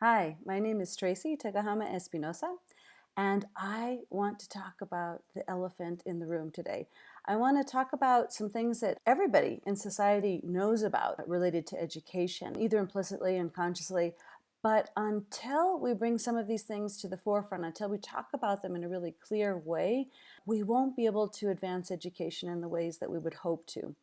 Hi, my name is Tracey Tokuhama Espinosa, and I want to talk about the elephant in the room today. I want to talk about some things that everybody in society knows about related to education, either implicitly and consciously, but until we bring some of these things to the forefront, until we talk about them in a really clear way, we won't be able to advance education in the ways that we would hope to.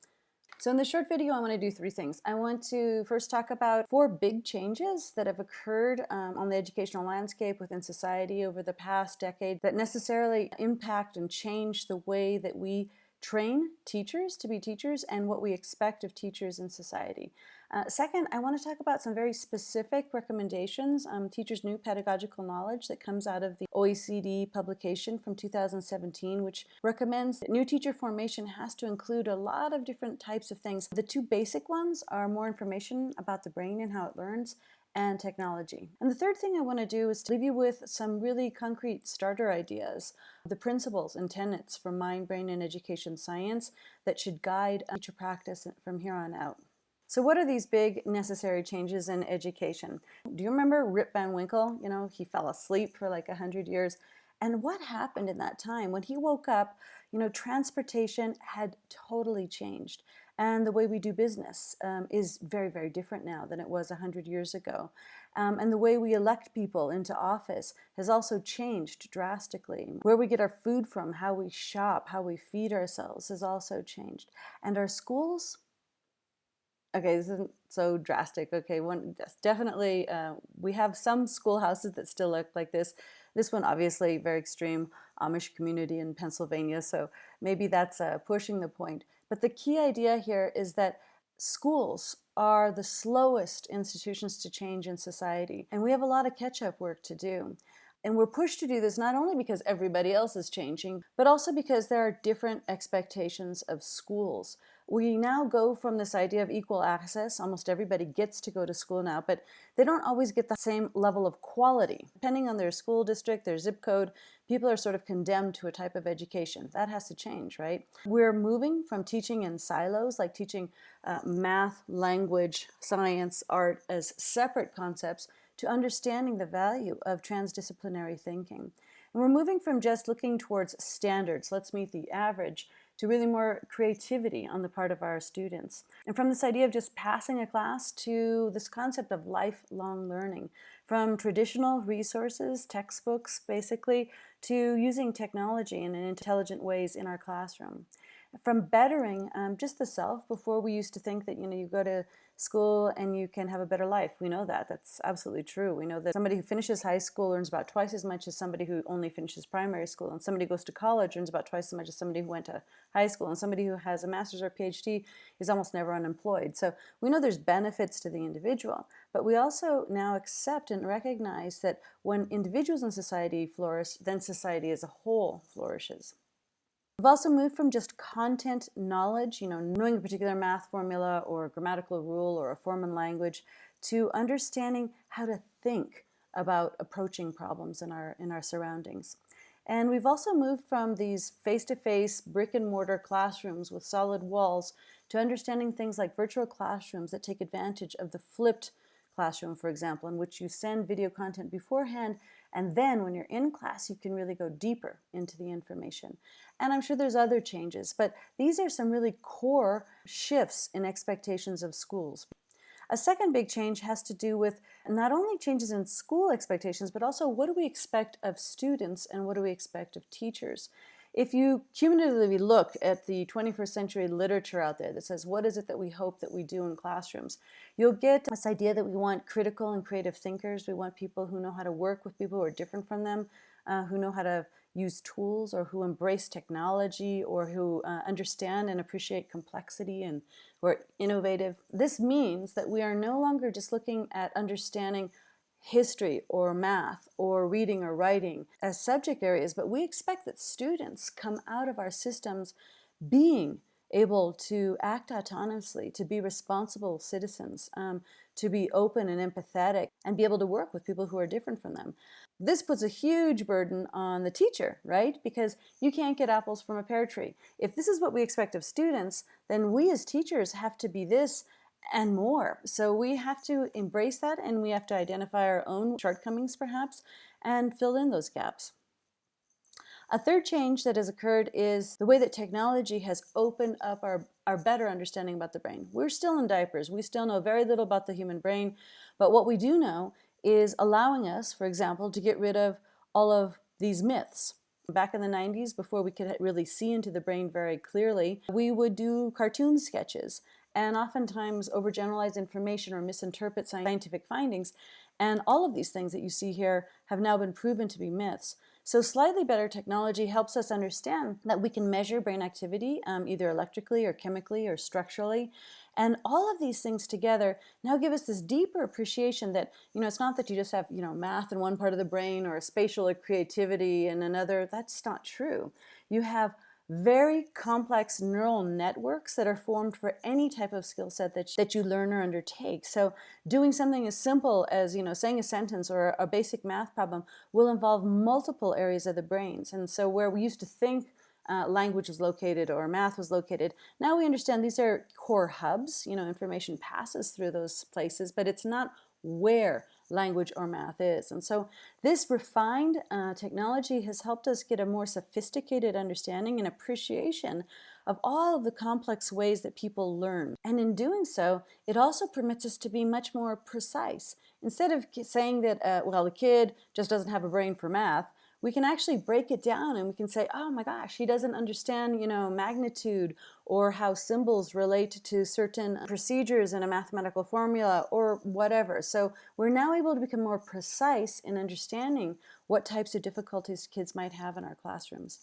So in this short video, I want to do three things. I want to first talk about four big changes that have occurred um, on the educational landscape within society over the past decade that necessarily impact and change the way that we train teachers to be teachers and what we expect of teachers in society. Uh, second, I want to talk about some very specific recommendations, um, teachers' new pedagogical knowledge that comes out of the OECD publication from 2017, which recommends that new teacher formation has to include a lot of different types of things. The two basic ones are more information about the brain and how it learns, and technology. And the third thing I want to do is to leave you with some really concrete starter ideas, the principles and tenets from mind, brain, and education science that should guide teacher practice from here on out. So what are these big necessary changes in education? Do you remember Rip Van Winkle? You know, he fell asleep for like a hundred years. And what happened in that time? When he woke up, you know, transportation had totally changed. And the way we do business um, is very, very different now than it was 100 years ago. Um, and the way we elect people into office has also changed drastically. Where we get our food from, how we shop, how we feed ourselves has also changed. And our schools, okay, this isn't so drastic. Okay, one definitely, uh, we have some schoolhouses that still look like this. This one obviously very extreme Amish community in Pennsylvania, so maybe that's uh, pushing the point. But the key idea here is that schools are the slowest institutions to change in society, and we have a lot of catch-up work to do. And we're pushed to do this not only because everybody else is changing, but also because there are different expectations of schools. We now go from this idea of equal access, almost everybody gets to go to school now, but they don't always get the same level of quality. Depending on their school district, their zip code, people are sort of condemned to a type of education. That has to change, right? We're moving from teaching in silos, like teaching uh, math, language, science, art as separate concepts, to understanding the value of transdisciplinary thinking. And we're moving from just looking towards standards, let's meet the average, to really more creativity on the part of our students. And from this idea of just passing a class to this concept of lifelong learning, from traditional resources, textbooks basically, to using technology in intelligent ways in our classroom from bettering um, just the self before we used to think that you know you go to school and you can have a better life. We know that. That's absolutely true. We know that somebody who finishes high school earns about twice as much as somebody who only finishes primary school and somebody who goes to college earns about twice as much as somebody who went to high school and somebody who has a master's or phd is almost never unemployed. So we know there's benefits to the individual but we also now accept and recognize that when individuals in society flourish then society as a whole flourishes We've also moved from just content knowledge, you know, knowing a particular math formula or grammatical rule or a form in language, to understanding how to think about approaching problems in our, in our surroundings. And we've also moved from these face-to-face brick and mortar classrooms with solid walls to understanding things like virtual classrooms that take advantage of the flipped classroom, for example, in which you send video content beforehand and then when you're in class, you can really go deeper into the information. And I'm sure there's other changes, but these are some really core shifts in expectations of schools. A second big change has to do with not only changes in school expectations, but also what do we expect of students and what do we expect of teachers. If you cumulatively look at the 21st century literature out there that says what is it that we hope that we do in classrooms, you'll get this idea that we want critical and creative thinkers. We want people who know how to work with people who are different from them, uh, who know how to use tools or who embrace technology or who uh, understand and appreciate complexity and who are innovative. This means that we are no longer just looking at understanding history or math or reading or writing as subject areas, but we expect that students come out of our systems being able to act autonomously, to be responsible citizens, um, to be open and empathetic, and be able to work with people who are different from them. This puts a huge burden on the teacher, right? Because you can't get apples from a pear tree. If this is what we expect of students, then we as teachers have to be this and more. So we have to embrace that and we have to identify our own shortcomings perhaps and fill in those gaps. A third change that has occurred is the way that technology has opened up our, our better understanding about the brain. We're still in diapers. We still know very little about the human brain, but what we do know is allowing us, for example, to get rid of all of these myths. Back in the 90s, before we could really see into the brain very clearly, we would do cartoon sketches and oftentimes overgeneralize information or misinterpret scientific findings. And all of these things that you see here have now been proven to be myths. So slightly better technology helps us understand that we can measure brain activity um, either electrically or chemically or structurally. And all of these things together now give us this deeper appreciation that, you know, it's not that you just have, you know, math in one part of the brain or spatial or creativity in another. That's not true. You have very complex neural networks that are formed for any type of skill set that, that you learn or undertake. So doing something as simple as you know saying a sentence or a basic math problem will involve multiple areas of the brains. And so where we used to think uh, language was located or math was located. Now we understand these are core hubs, you know, information passes through those places, but it's not where language or math is. And so this refined uh, technology has helped us get a more sophisticated understanding and appreciation of all of the complex ways that people learn. And in doing so, it also permits us to be much more precise. Instead of saying that, uh, well, the kid just doesn't have a brain for math, we can actually break it down and we can say, oh my gosh, he doesn't understand, you know, magnitude or how symbols relate to certain procedures in a mathematical formula or whatever. So we're now able to become more precise in understanding what types of difficulties kids might have in our classrooms.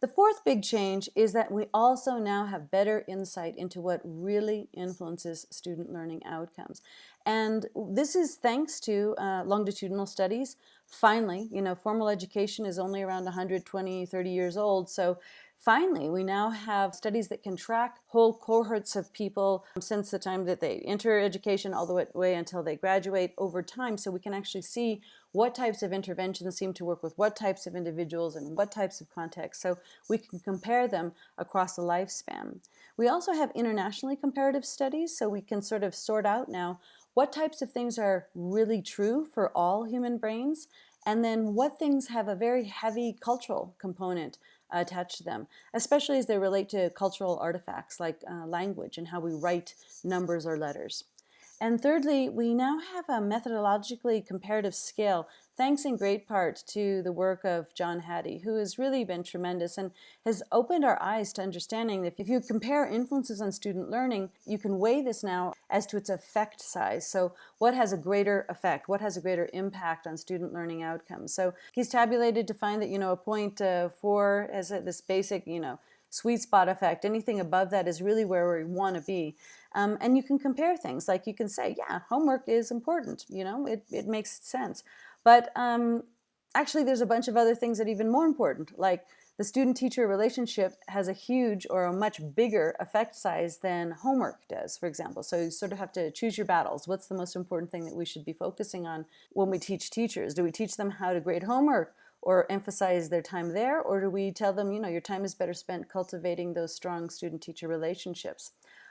The fourth big change is that we also now have better insight into what really influences student learning outcomes. And this is thanks to uh, longitudinal studies. Finally, you know, formal education is only around 120, 30 years old, so Finally, we now have studies that can track whole cohorts of people since the time that they enter education all the way until they graduate over time. So we can actually see what types of interventions seem to work with what types of individuals and what types of contexts. So we can compare them across the lifespan. We also have internationally comparative studies. So we can sort of sort out now what types of things are really true for all human brains and then what things have a very heavy cultural component attached to them, especially as they relate to cultural artifacts like uh, language and how we write numbers or letters. And thirdly, we now have a methodologically comparative scale, thanks in great part to the work of John Hattie, who has really been tremendous and has opened our eyes to understanding that if you compare influences on student learning, you can weigh this now as to its effect size. So what has a greater effect? What has a greater impact on student learning outcomes? So he's tabulated to find that, you know, a point uh, four as this basic, you know, sweet spot effect. Anything above that is really where we want to be. Um, and you can compare things like you can say, yeah, homework is important, you know, it, it makes sense. But um, actually there's a bunch of other things that are even more important, like the student-teacher relationship has a huge or a much bigger effect size than homework does, for example. So you sort of have to choose your battles. What's the most important thing that we should be focusing on when we teach teachers? Do we teach them how to grade homework or emphasize their time there? Or do we tell them, you know, your time is better spent cultivating those strong student-teacher relationships?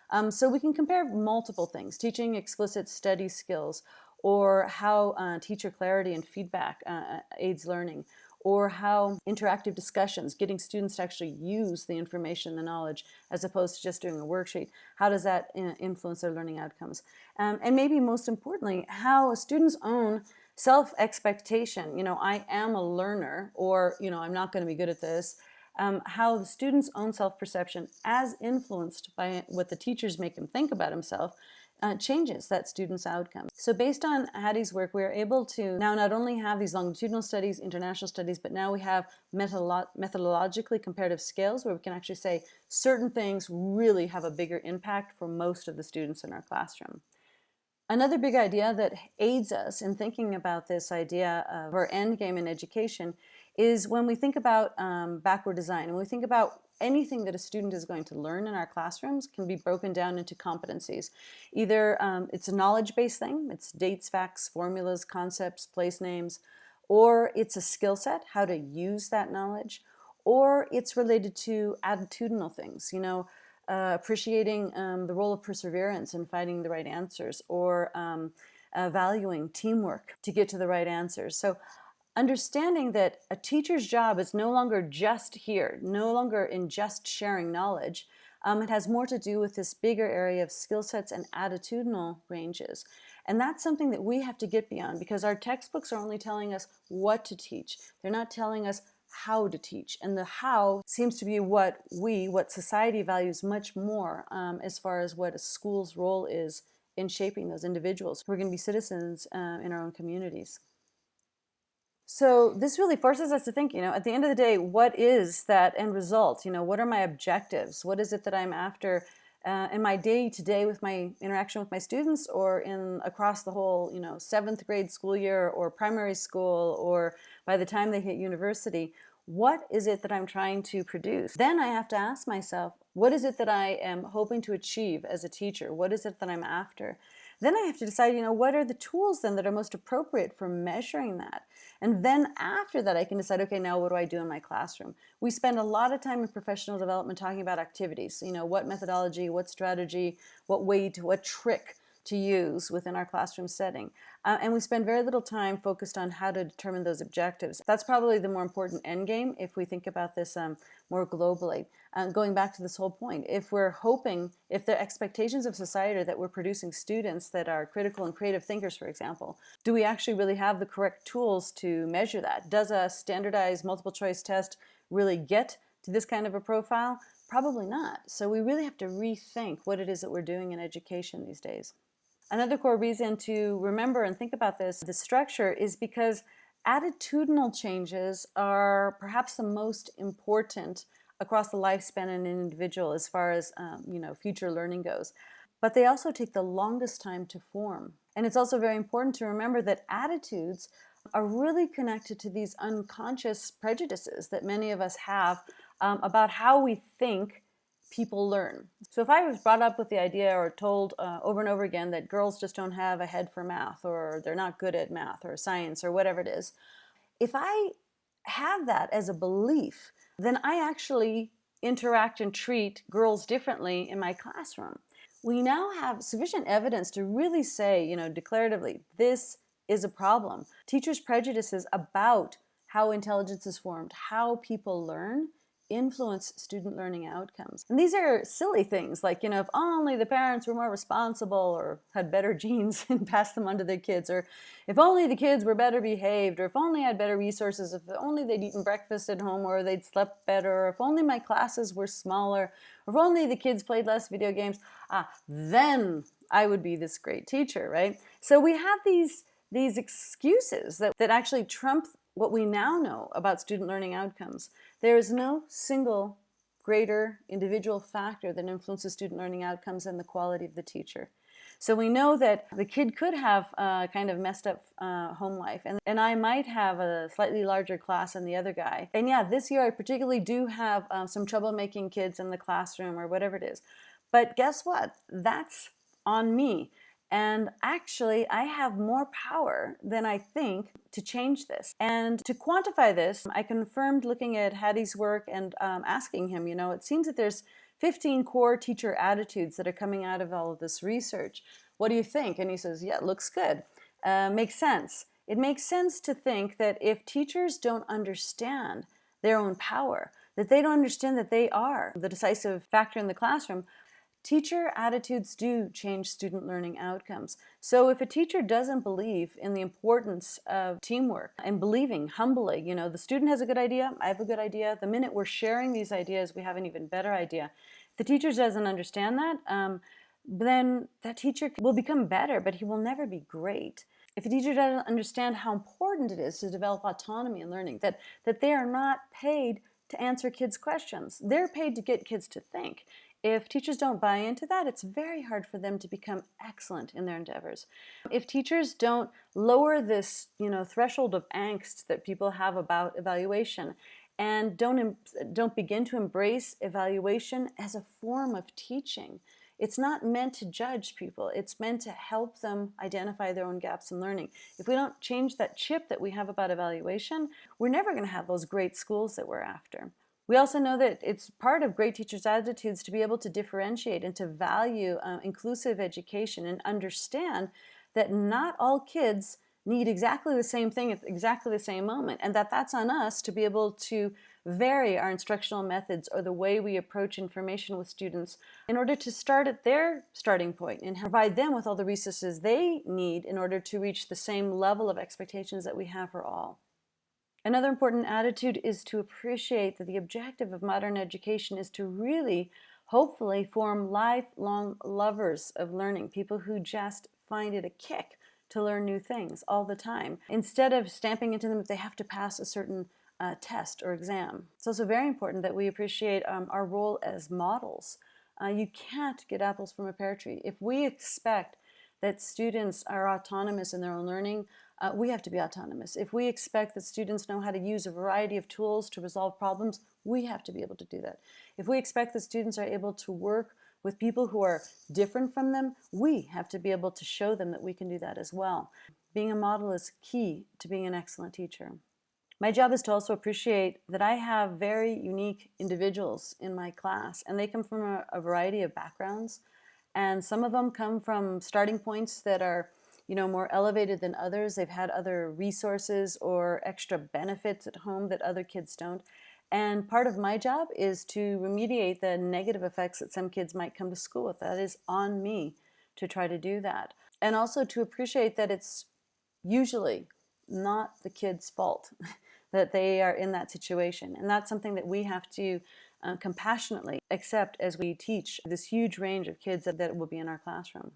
Um, so we can compare multiple things, teaching explicit study skills, or how uh, teacher clarity and feedback uh, uh, aids learning, or how interactive discussions, getting students to actually use the information, the knowledge, as opposed to just doing a worksheet, how does that uh, influence their learning outcomes? Um, and maybe most importantly, how students own self-expectation, you know, I am a learner, or, you know, I'm not going to be good at this, um, how the student's own self-perception, as influenced by what the teachers make him think about himself, uh, changes that student's outcome. So based on Hattie's work, we are able to now not only have these longitudinal studies, international studies, but now we have methodolo methodologically comparative scales where we can actually say certain things really have a bigger impact for most of the students in our classroom. Another big idea that aids us in thinking about this idea of our end game in education is when we think about um, backward design, when we think about anything that a student is going to learn in our classrooms can be broken down into competencies. Either um, it's a knowledge-based thing, it's dates, facts, formulas, concepts, place names, or it's a skill set, how to use that knowledge, or it's related to attitudinal things. You know, uh, appreciating um, the role of perseverance in finding the right answers or um, uh, valuing teamwork to get to the right answers. So understanding that a teacher's job is no longer just here, no longer in just sharing knowledge. Um, it has more to do with this bigger area of skill sets and attitudinal ranges. And that's something that we have to get beyond because our textbooks are only telling us what to teach. They're not telling us how to teach. And the how seems to be what we, what society values much more um, as far as what a school's role is in shaping those individuals who are going to be citizens uh, in our own communities. So this really forces us to think, you know, at the end of the day, what is that end result? You know, what are my objectives? What is it that I'm after uh, in my day to day with my interaction with my students or in across the whole, you know, seventh grade school year or primary school or by the time they hit university? What is it that I'm trying to produce? Then I have to ask myself, what is it that I am hoping to achieve as a teacher? What is it that I'm after? Then I have to decide, you know, what are the tools then that are most appropriate for measuring that? And then after that, I can decide, okay, now what do I do in my classroom? We spend a lot of time in professional development talking about activities, you know, what methodology, what strategy, what way to, what trick to use within our classroom setting. Uh, and we spend very little time focused on how to determine those objectives. That's probably the more important end game if we think about this um, more globally. Uh, going back to this whole point, if we're hoping, if the expectations of society are that we're producing students that are critical and creative thinkers, for example, do we actually really have the correct tools to measure that? Does a standardized multiple choice test really get to this kind of a profile? Probably not. So we really have to rethink what it is that we're doing in education these days. Another core reason to remember and think about this, the structure, is because attitudinal changes are perhaps the most important across the lifespan of an individual as far as um, you know future learning goes. But they also take the longest time to form. And it's also very important to remember that attitudes are really connected to these unconscious prejudices that many of us have um, about how we think people learn. So if I was brought up with the idea or told uh, over and over again that girls just don't have a head for math or they're not good at math or science or whatever it is, if I have that as a belief, then I actually interact and treat girls differently in my classroom. We now have sufficient evidence to really say, you know, declaratively, this is a problem. Teachers' prejudices about how intelligence is formed, how people learn, influence student learning outcomes. And these are silly things like, you know, if only the parents were more responsible or had better genes and passed them on to their kids, or if only the kids were better behaved, or if only I had better resources, if only they'd eaten breakfast at home or they'd slept better, or if only my classes were smaller, or if only the kids played less video games, ah, then I would be this great teacher, right? So we have these these excuses that, that actually trump what we now know about student learning outcomes. There is no single greater individual factor that influences student learning outcomes than the quality of the teacher. So we know that the kid could have a kind of messed up uh, home life, and, and I might have a slightly larger class than the other guy. And yeah, this year I particularly do have um, some troublemaking kids in the classroom or whatever it is. But guess what? That's on me. And actually, I have more power than I think to change this. And to quantify this, I confirmed looking at Hattie's work and um, asking him, you know, it seems that there's 15 core teacher attitudes that are coming out of all of this research. What do you think? And he says, yeah, looks good. Uh, makes sense. It makes sense to think that if teachers don't understand their own power, that they don't understand that they are the decisive factor in the classroom, Teacher attitudes do change student learning outcomes. So if a teacher doesn't believe in the importance of teamwork and believing humbly, you know, the student has a good idea, I have a good idea, the minute we're sharing these ideas, we have an even better idea. If the teacher doesn't understand that, um, then that teacher will become better, but he will never be great. If a teacher doesn't understand how important it is to develop autonomy in learning, that, that they are not paid to answer kids' questions. They're paid to get kids to think. If teachers don't buy into that, it's very hard for them to become excellent in their endeavors. If teachers don't lower this you know, threshold of angst that people have about evaluation and don't, don't begin to embrace evaluation as a form of teaching, it's not meant to judge people. It's meant to help them identify their own gaps in learning. If we don't change that chip that we have about evaluation, we're never going to have those great schools that we're after. We also know that it's part of great teachers' attitudes to be able to differentiate and to value uh, inclusive education and understand that not all kids need exactly the same thing at exactly the same moment and that that's on us to be able to vary our instructional methods or the way we approach information with students in order to start at their starting point and provide them with all the resources they need in order to reach the same level of expectations that we have for all. Another important attitude is to appreciate that the objective of modern education is to really, hopefully, form lifelong lovers of learning, people who just find it a kick to learn new things all the time, instead of stamping into them that they have to pass a certain uh, test or exam. It's also very important that we appreciate um, our role as models. Uh, you can't get apples from a pear tree. If we expect that students are autonomous in their own learning, uh, we have to be autonomous. If we expect that students know how to use a variety of tools to resolve problems, we have to be able to do that. If we expect that students are able to work with people who are different from them, we have to be able to show them that we can do that as well. Being a model is key to being an excellent teacher. My job is to also appreciate that I have very unique individuals in my class, and they come from a, a variety of backgrounds. And some of them come from starting points that are you know, more elevated than others. They've had other resources or extra benefits at home that other kids don't. And part of my job is to remediate the negative effects that some kids might come to school with. That is on me to try to do that. And also to appreciate that it's usually not the kid's fault that they are in that situation. And that's something that we have to uh, compassionately accept as we teach this huge range of kids that, that will be in our classroom.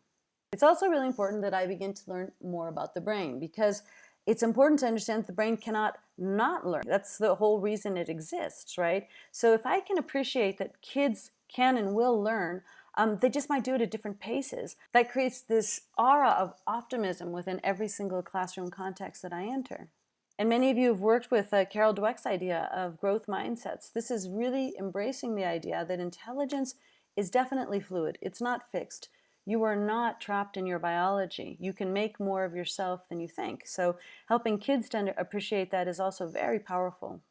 It's also really important that I begin to learn more about the brain because it's important to understand that the brain cannot not learn. That's the whole reason it exists, right? So if I can appreciate that kids can and will learn, um, they just might do it at different paces. That creates this aura of optimism within every single classroom context that I enter. And many of you have worked with uh, Carol Dweck's idea of growth mindsets. This is really embracing the idea that intelligence is definitely fluid. It's not fixed. You are not trapped in your biology. You can make more of yourself than you think. So helping kids to appreciate that is also very powerful.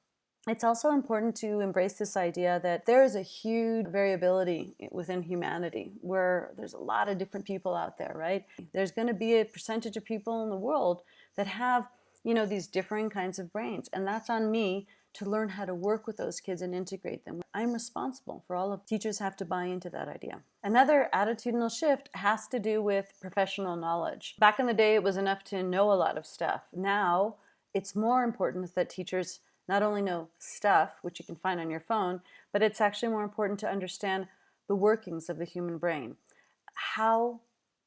It's also important to embrace this idea that there is a huge variability within humanity where there's a lot of different people out there, right? There's going to be a percentage of people in the world that have, you know, these differing kinds of brains. And that's on me to learn how to work with those kids and integrate them. I'm responsible for all of teachers have to buy into that idea. Another attitudinal shift has to do with professional knowledge. Back in the day, it was enough to know a lot of stuff. Now, it's more important that teachers not only know stuff, which you can find on your phone, but it's actually more important to understand the workings of the human brain. How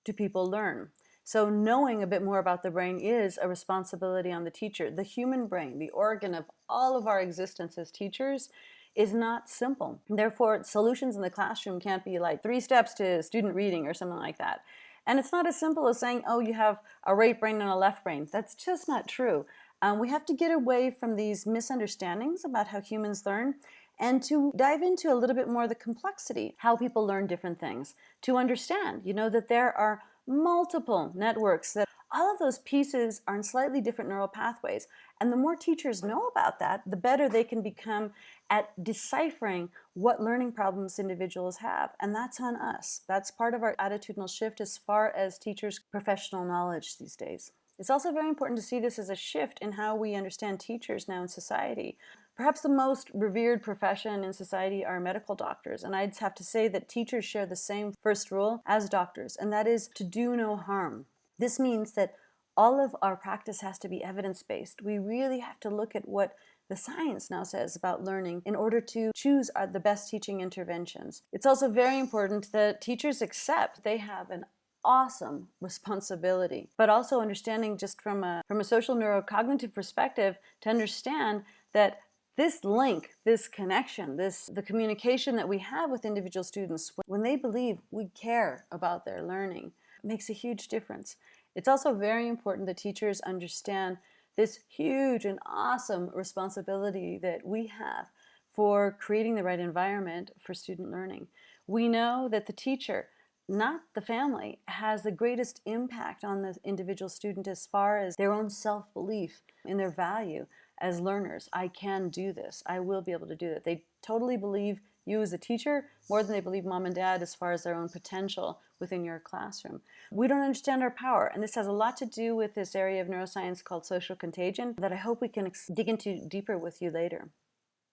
do people learn? So knowing a bit more about the brain is a responsibility on the teacher. The human brain, the organ of all of our existence as teachers, is not simple. Therefore, solutions in the classroom can't be like three steps to student reading or something like that. And it's not as simple as saying, oh, you have a right brain and a left brain. That's just not true. Um, we have to get away from these misunderstandings about how humans learn and to dive into a little bit more the complexity, how people learn different things, to understand, you know, that there are multiple networks that all of those pieces are in slightly different neural pathways. And the more teachers know about that, the better they can become at deciphering what learning problems individuals have. And that's on us. That's part of our attitudinal shift as far as teachers' professional knowledge these days. It's also very important to see this as a shift in how we understand teachers now in society. Perhaps the most revered profession in society are medical doctors, and I'd have to say that teachers share the same first rule as doctors, and that is to do no harm. This means that all of our practice has to be evidence-based. We really have to look at what the science now says about learning in order to choose the best teaching interventions. It's also very important that teachers accept they have an awesome responsibility, but also understanding just from a, from a social neurocognitive perspective to understand that this link, this connection, this the communication that we have with individual students, when they believe we care about their learning, makes a huge difference. It's also very important that teachers understand this huge and awesome responsibility that we have for creating the right environment for student learning. We know that the teacher not the family, has the greatest impact on the individual student as far as their own self-belief in their value as learners. I can do this. I will be able to do it. They totally believe you as a teacher more than they believe mom and dad as far as their own potential within your classroom. We don't understand our power, and this has a lot to do with this area of neuroscience called social contagion that I hope we can dig into deeper with you later.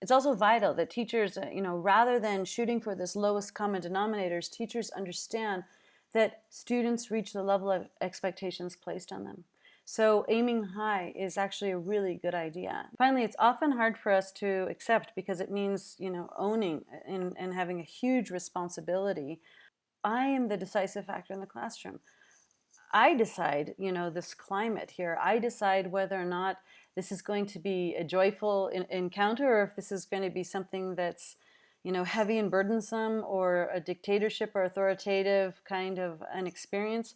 It's also vital that teachers, uh, you know, rather than shooting for this lowest common denominators, teachers understand that students reach the level of expectations placed on them. So aiming high is actually a really good idea. Finally, it's often hard for us to accept because it means, you know, owning uh, and, and having a huge responsibility. I am the decisive factor in the classroom. I decide, you know, this climate here. I decide whether or not this is going to be a joyful encounter or if this is going to be something that's, you know, heavy and burdensome or a dictatorship or authoritative kind of an experience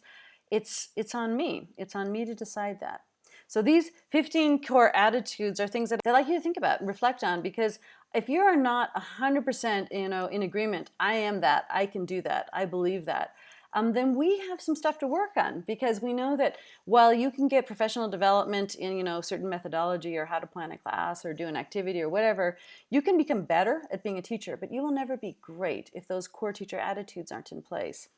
it's, it's on me. It's on me to decide that. So these 15 core attitudes are things that I'd like you to think about and reflect on because if you are not 100% you know, in agreement, I am that, I can do that, I believe that, um, then we have some stuff to work on because we know that while you can get professional development in you know certain methodology or how to plan a class or do an activity or whatever, you can become better at being a teacher, but you will never be great if those core teacher attitudes aren't in place.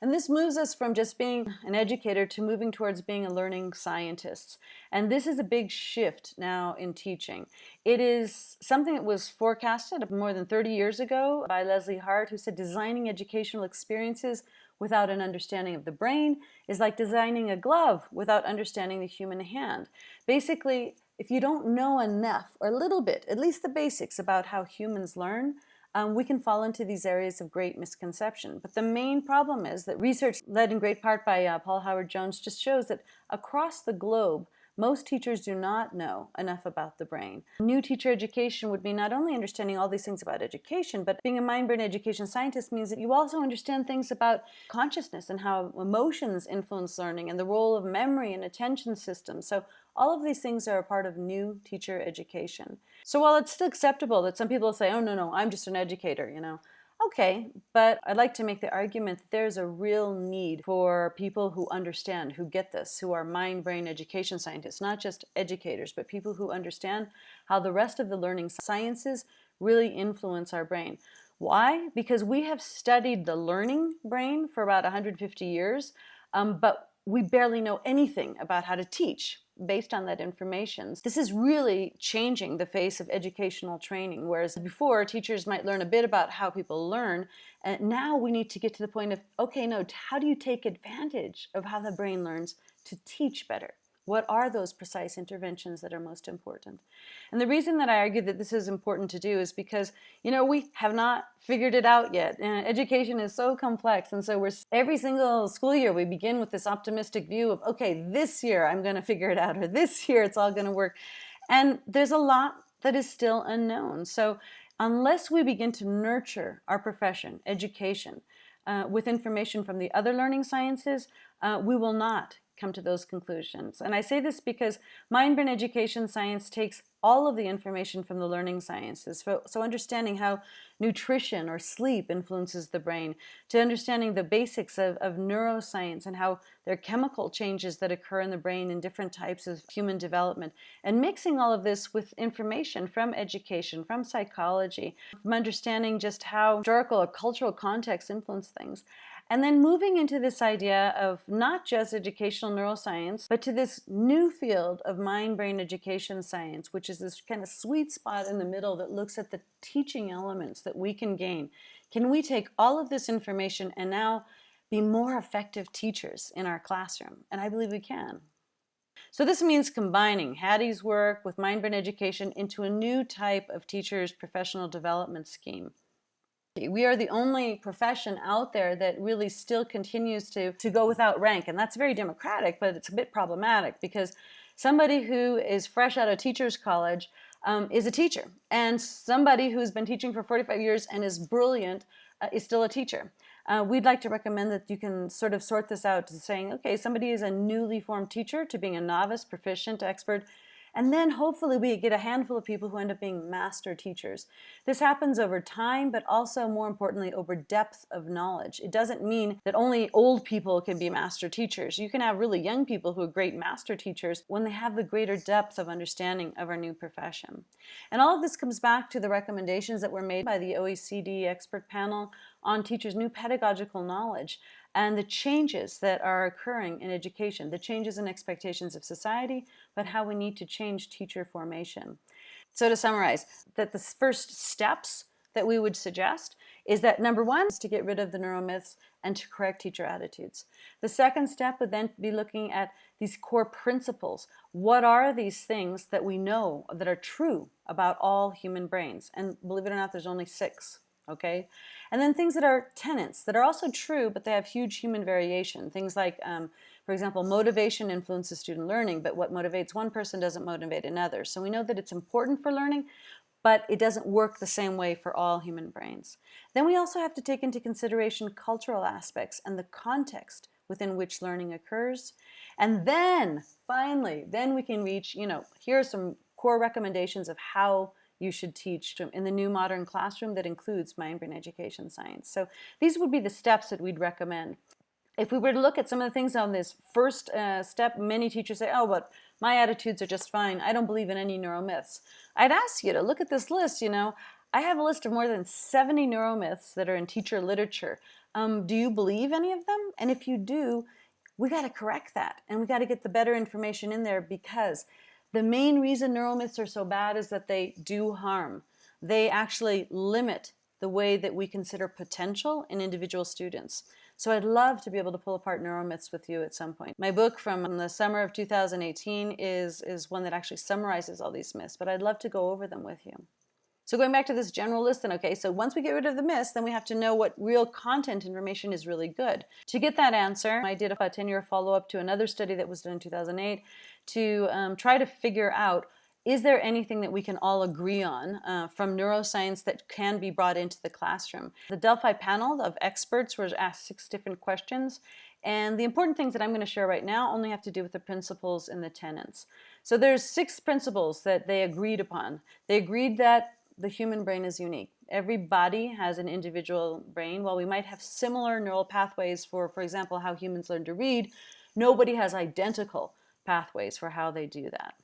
And this moves us from just being an educator to moving towards being a learning scientist. And this is a big shift now in teaching. It is something that was forecasted more than 30 years ago by Leslie Hart, who said designing educational experiences without an understanding of the brain is like designing a glove without understanding the human hand. Basically, if you don't know enough or a little bit, at least the basics about how humans learn, um, we can fall into these areas of great misconception. But the main problem is that research led in great part by uh, Paul Howard Jones just shows that across the globe, most teachers do not know enough about the brain. New teacher education would mean not only understanding all these things about education, but being a mind-brain education scientist means that you also understand things about consciousness and how emotions influence learning and the role of memory and attention systems. So all of these things are a part of new teacher education. So while it's still acceptable that some people say, oh, no, no, I'm just an educator, you know, Okay, but I'd like to make the argument that there's a real need for people who understand, who get this, who are mind-brain education scientists, not just educators, but people who understand how the rest of the learning sciences really influence our brain. Why? Because we have studied the learning brain for about 150 years, um, but we barely know anything about how to teach based on that information. This is really changing the face of educational training, whereas before teachers might learn a bit about how people learn, and now we need to get to the point of, okay, no, how do you take advantage of how the brain learns to teach better? What are those precise interventions that are most important? And the reason that I argue that this is important to do is because, you know, we have not figured it out yet. And education is so complex. And so we're every single school year, we begin with this optimistic view of, okay, this year I'm going to figure it out, or this year it's all going to work. And there's a lot that is still unknown. So unless we begin to nurture our profession, education, uh, with information from the other learning sciences, uh, we will not come to those conclusions. And I say this because mind-brain education science takes all of the information from the learning sciences. So, so, understanding how nutrition or sleep influences the brain, to understanding the basics of, of neuroscience and how there are chemical changes that occur in the brain in different types of human development, and mixing all of this with information from education, from psychology, from understanding just how historical or cultural context influence things. And then moving into this idea of not just educational neuroscience, but to this new field of mind-brain education science, which is this kind of sweet spot in the middle that looks at the teaching elements that we can gain. Can we take all of this information and now be more effective teachers in our classroom? And I believe we can. So this means combining Hattie's work with mind-brain education into a new type of teacher's professional development scheme. We are the only profession out there that really still continues to, to go without rank. And that's very democratic, but it's a bit problematic because somebody who is fresh out of teacher's college um, is a teacher. And somebody who's been teaching for 45 years and is brilliant uh, is still a teacher. Uh, we'd like to recommend that you can sort of sort this out to saying, okay, somebody is a newly formed teacher to being a novice, proficient, expert, And then hopefully we get a handful of people who end up being master teachers. This happens over time, but also more importantly, over depth of knowledge. It doesn't mean that only old people can be master teachers. You can have really young people who are great master teachers when they have the greater depth of understanding of our new profession. And all of this comes back to the recommendations that were made by the OECD expert panel on teachers' new pedagogical knowledge and the changes that are occurring in education, the changes in expectations of society, but how we need to change teacher formation. So to summarize, that the first steps that we would suggest is that number one is to get rid of the neuromyths and to correct teacher attitudes. The second step would then be looking at these core principles. What are these things that we know that are true about all human brains? And believe it or not, there's only six okay? And then things that are tenets that are also true, but they have huge human variation. Things like, um, for example, motivation influences student learning, but what motivates one person doesn't motivate another. So we know that it's important for learning, but it doesn't work the same way for all human brains. Then we also have to take into consideration cultural aspects and the context within which learning occurs. And then, finally, then we can reach, you know, here are some core recommendations of how you should teach in the new modern classroom that includes mind brain education science. So these would be the steps that we'd recommend. If we were to look at some of the things on this first uh, step, many teachers say, oh, but my attitudes are just fine. I don't believe in any neuromyths. I'd ask you to look at this list, you know. I have a list of more than 70 neuromyths that are in teacher literature. Um, do you believe any of them? And if you do, we got to correct that and we got to get the better information in there because the main reason neuromyths are so bad is that they do harm. They actually limit the way that we consider potential in individual students. So I'd love to be able to pull apart neuromyths with you at some point. My book from the summer of 2018 is, is one that actually summarizes all these myths, but I'd love to go over them with you. So going back to this general list then, okay, so once we get rid of the myths, then we have to know what real content information is really good. To get that answer, I did a 10-year follow-up to another study that was done in 2008 to um, try to figure out is there anything that we can all agree on uh, from neuroscience that can be brought into the classroom? The Delphi panel of experts was asked six different questions and the important things that I'm going to share right now only have to do with the principles and the tenets. So there's six principles that they agreed upon. They agreed that the human brain is unique. Every body has an individual brain. While we might have similar neural pathways for, for example, how humans learn to read, nobody has identical pathways for how they do that.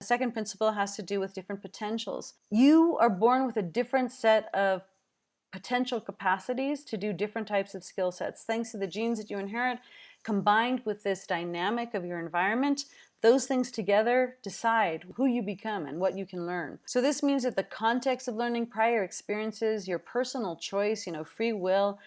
The second principle has to do with different potentials. You are born with a different set of potential capacities to do different types of skill sets. Thanks to the genes that you inherit, combined with this dynamic of your environment, those things together decide who you become and what you can learn. So this means that the context of learning, prior experiences, your personal choice, you know, free will,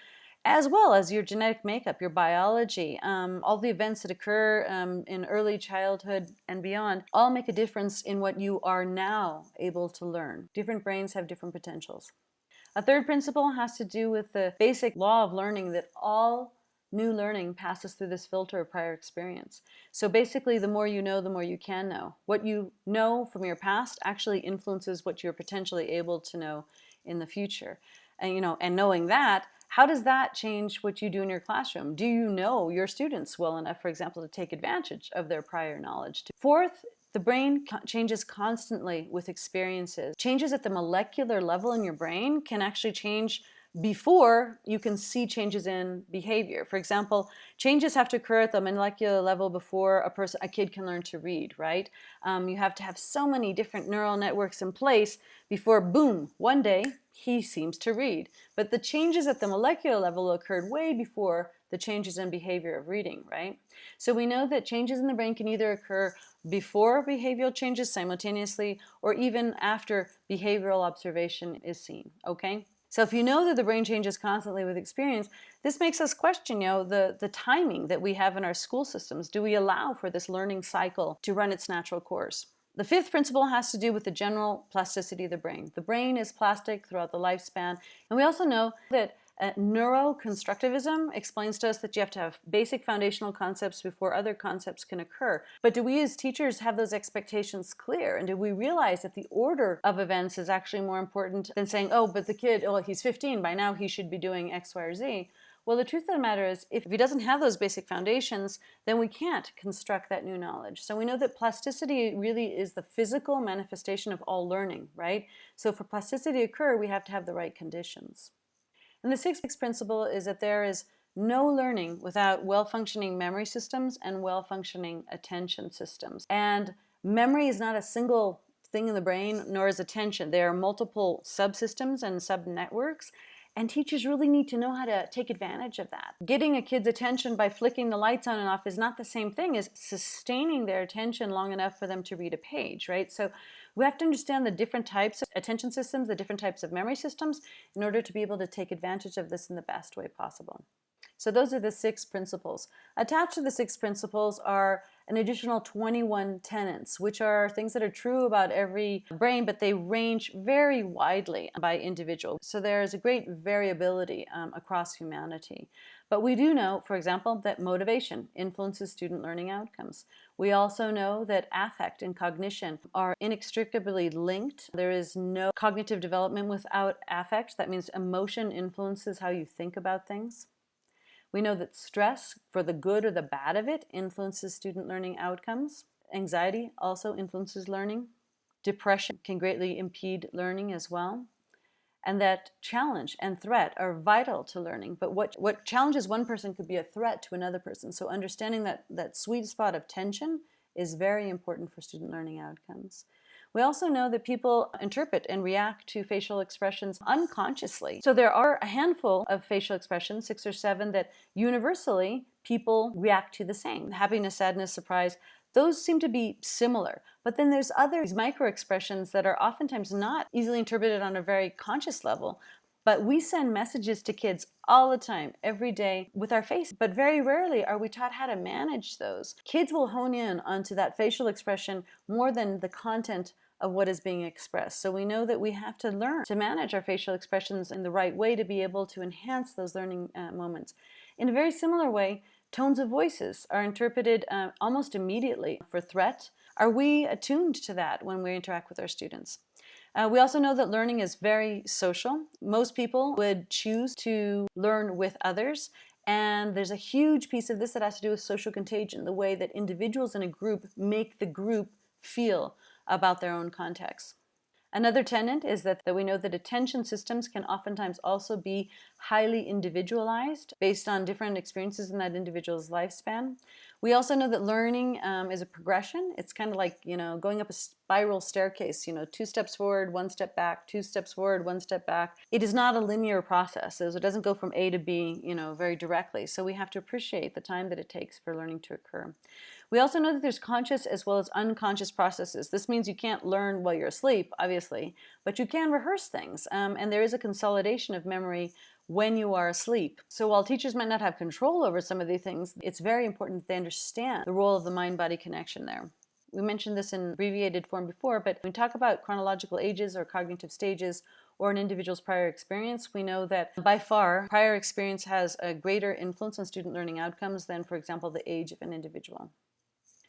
as well as your genetic makeup, your biology, um, all the events that occur um, in early childhood and beyond, all make a difference in what you are now able to learn. Different brains have different potentials. A third principle has to do with the basic law of learning that all new learning passes through this filter of prior experience. So basically, the more you know, the more you can know. What you know from your past actually influences what you're potentially able to know in the future. And, you know, and knowing that, how does that change what you do in your classroom? Do you know your students well enough, for example, to take advantage of their prior knowledge? Fourth, the brain changes constantly with experiences. Changes at the molecular level in your brain can actually change before you can see changes in behavior. For example, changes have to occur at the molecular level before a person, a kid can learn to read, right? Um, you have to have so many different neural networks in place before, boom, one day he seems to read. But the changes at the molecular level occurred way before the changes in behavior of reading, right? So we know that changes in the brain can either occur before behavioral changes simultaneously or even after behavioral observation is seen, okay? So if you know that the brain changes constantly with experience, this makes us question, you know, the, the timing that we have in our school systems. Do we allow for this learning cycle to run its natural course? The fifth principle has to do with the general plasticity of the brain. The brain is plastic throughout the lifespan, and we also know that uh, neuroconstructivism explains to us that you have to have basic foundational concepts before other concepts can occur. But do we as teachers have those expectations clear? And do we realize that the order of events is actually more important than saying, oh, but the kid, oh, he's 15, by now he should be doing X, Y, or Z? Well, the truth of the matter is, if he doesn't have those basic foundations, then we can't construct that new knowledge. So we know that plasticity really is the physical manifestation of all learning, right? So for plasticity to occur, we have to have the right conditions. And the sixth principle is that there is no learning without well-functioning memory systems and well-functioning attention systems. And memory is not a single thing in the brain, nor is attention. There are multiple subsystems and subnetworks, and teachers really need to know how to take advantage of that. Getting a kid's attention by flicking the lights on and off is not the same thing as sustaining their attention long enough for them to read a page, right? So we have to understand the different types of attention systems, the different types of memory systems, in order to be able to take advantage of this in the best way possible. So those are the six principles. Attached to the six principles are an additional 21 tenets, which are things that are true about every brain, but they range very widely by individual. So there's a great variability um, across humanity. But we do know, for example, that motivation influences student learning outcomes. We also know that affect and cognition are inextricably linked. There is no cognitive development without affect. That means emotion influences how you think about things. We know that stress, for the good or the bad of it, influences student learning outcomes. Anxiety also influences learning. Depression can greatly impede learning as well. And that challenge and threat are vital to learning. But what, what challenges one person could be a threat to another person. So understanding that, that sweet spot of tension is very important for student learning outcomes. We also know that people interpret and react to facial expressions unconsciously. So there are a handful of facial expressions, six or seven, that universally people react to the same. Happiness, sadness, surprise, those seem to be similar. But then there's other micro expressions that are oftentimes not easily interpreted on a very conscious level, but we send messages to kids all the time, every day, with our face. But very rarely are we taught how to manage those. Kids will hone in onto that facial expression more than the content of what is being expressed. So we know that we have to learn to manage our facial expressions in the right way to be able to enhance those learning uh, moments. In a very similar way, tones of voices are interpreted uh, almost immediately for threat. Are we attuned to that when we interact with our students? Uh, we also know that learning is very social. Most people would choose to learn with others and there's a huge piece of this that has to do with social contagion, the way that individuals in a group make the group feel about their own context. Another tenet is that, that we know that attention systems can oftentimes also be highly individualized based on different experiences in that individual's lifespan. We also know that learning um, is a progression. It's kind of like, you know, going up a spiral staircase, you know, two steps forward, one step back, two steps forward, one step back. It is not a linear process. So it doesn't go from A to B, you know, very directly. So we have to appreciate the time that it takes for learning to occur. We also know that there's conscious as well as unconscious processes. This means you can't learn while you're asleep, obviously, but you can rehearse things. Um, and there is a consolidation of memory when you are asleep. So while teachers might not have control over some of these things, it's very important that they understand the role of the mind-body connection there. We mentioned this in abbreviated form before, but when we talk about chronological ages or cognitive stages or an individual's prior experience, we know that by far prior experience has a greater influence on student learning outcomes than, for example, the age of an individual.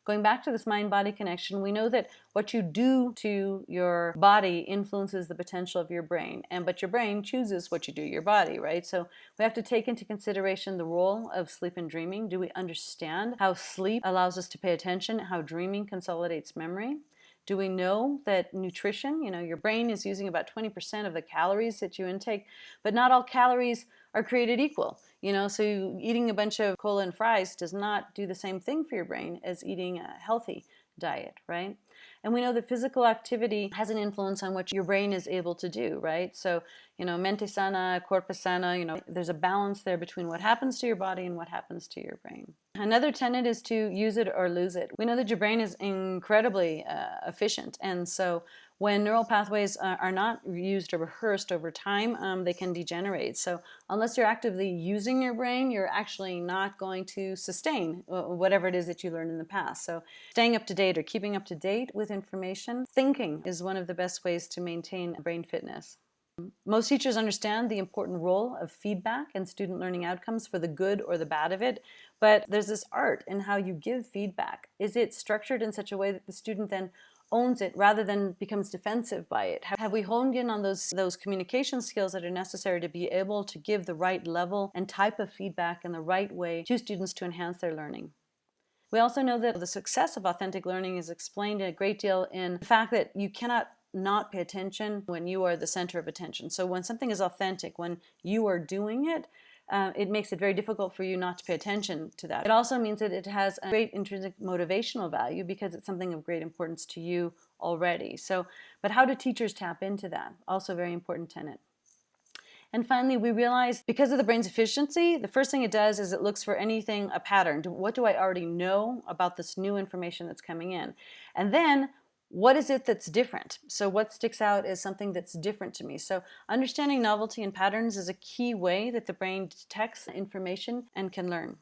Going back to this mind-body connection, we know that what you do to your body influences the potential of your brain, and but your brain chooses what you do to your body, right? So we have to take into consideration the role of sleep and dreaming. Do we understand how sleep allows us to pay attention, how dreaming consolidates memory? Do we know that nutrition, you know, your brain is using about 20% of the calories that you intake, but not all calories are created equal. You know, so eating a bunch of cola and fries does not do the same thing for your brain as eating a healthy diet, right? And we know that physical activity has an influence on what your brain is able to do, right? So, you know, mente sana, corpus sana, you know, there's a balance there between what happens to your body and what happens to your brain. Another tenet is to use it or lose it. We know that your brain is incredibly uh, efficient, and so when neural pathways uh, are not used or rehearsed over time, um, they can degenerate. So unless you're actively using your brain, you're actually not going to sustain uh, whatever it is that you learned in the past. So staying up to date or keeping up to date with information, thinking is one of the best ways to maintain brain fitness. Most teachers understand the important role of feedback and student learning outcomes for the good or the bad of it, but there's this art in how you give feedback. Is it structured in such a way that the student then owns it rather than becomes defensive by it? Have we honed in on those, those communication skills that are necessary to be able to give the right level and type of feedback in the right way to students to enhance their learning? We also know that the success of authentic learning is explained a great deal in the fact that you cannot not pay attention when you are the center of attention. So when something is authentic, when you are doing it, uh, it makes it very difficult for you not to pay attention to that. It also means that it has a great intrinsic motivational value because it's something of great importance to you already. So, but how do teachers tap into that? Also very important tenet. And finally, we realize because of the brain's efficiency, the first thing it does is it looks for anything, a pattern. What do I already know about this new information that's coming in? And then what is it that's different? So what sticks out is something that's different to me. So understanding novelty and patterns is a key way that the brain detects information and can learn.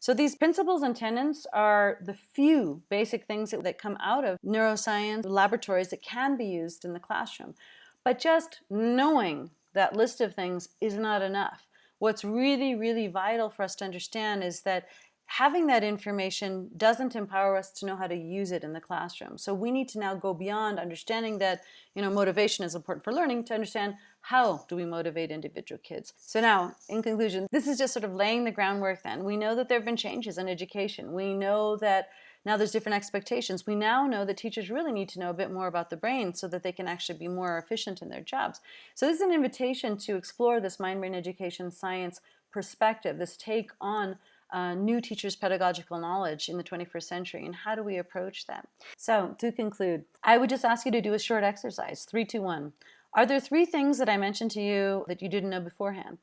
So these principles and tenets are the few basic things that, that come out of neuroscience laboratories that can be used in the classroom. But just knowing that list of things is not enough. What's really, really vital for us to understand is that having that information doesn't empower us to know how to use it in the classroom. So we need to now go beyond understanding that you know motivation is important for learning to understand how do we motivate individual kids. So now, in conclusion, this is just sort of laying the groundwork then. We know that there have been changes in education. We know that now there's different expectations. We now know that teachers really need to know a bit more about the brain so that they can actually be more efficient in their jobs. So this is an invitation to explore this mind-brain education science perspective, this take on uh, new teachers' pedagogical knowledge in the 21st century and how do we approach that? So to conclude, I would just ask you to do a short exercise, three, two, one. Are there three things that I mentioned to you that you didn't know beforehand?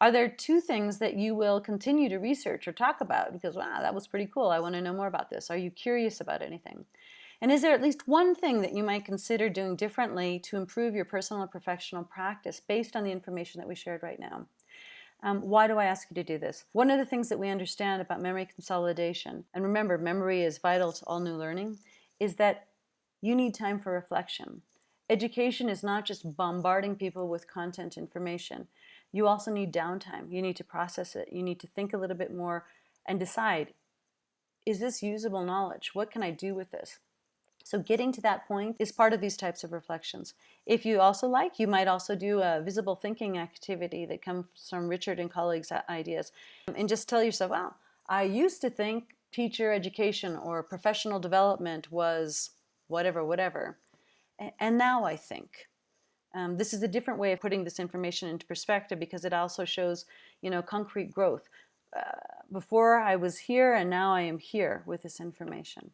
Are there two things that you will continue to research or talk about because, wow, that was pretty cool. I want to know more about this. Are you curious about anything? And is there at least one thing that you might consider doing differently to improve your personal and professional practice based on the information that we shared right now? Um, why do I ask you to do this? One of the things that we understand about memory consolidation, and remember, memory is vital to all new learning, is that you need time for reflection. Education is not just bombarding people with content information. You also need downtime. You need to process it. You need to think a little bit more and decide, is this usable knowledge? What can I do with this? So getting to that point is part of these types of reflections. If you also like, you might also do a visible thinking activity that comes from Ritchhart and colleagues' ideas. And just tell yourself, wow, I used to think teacher education or professional development was whatever, whatever. And now I think. Um, this is a different way of putting this information into perspective because it also shows, you know, concrete growth. Uh, before I was here and now I am here with this information.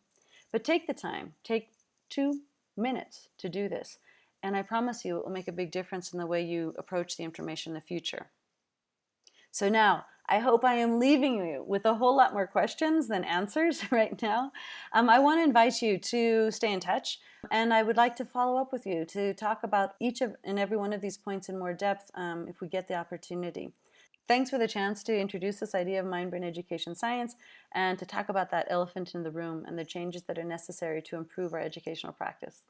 But take the time, take two minutes to do this. And I promise you it will make a big difference in the way you approach the information in the future. So now, I hope I am leaving you with a whole lot more questions than answers right now. Um, I want to invite you to stay in touch and I would like to follow up with you to talk about each of and every one of these points in more depth um, if we get the opportunity. Thanks for the chance to introduce this idea of mind-brain education science and to talk about that elephant in the room and the changes that are necessary to improve our educational practice.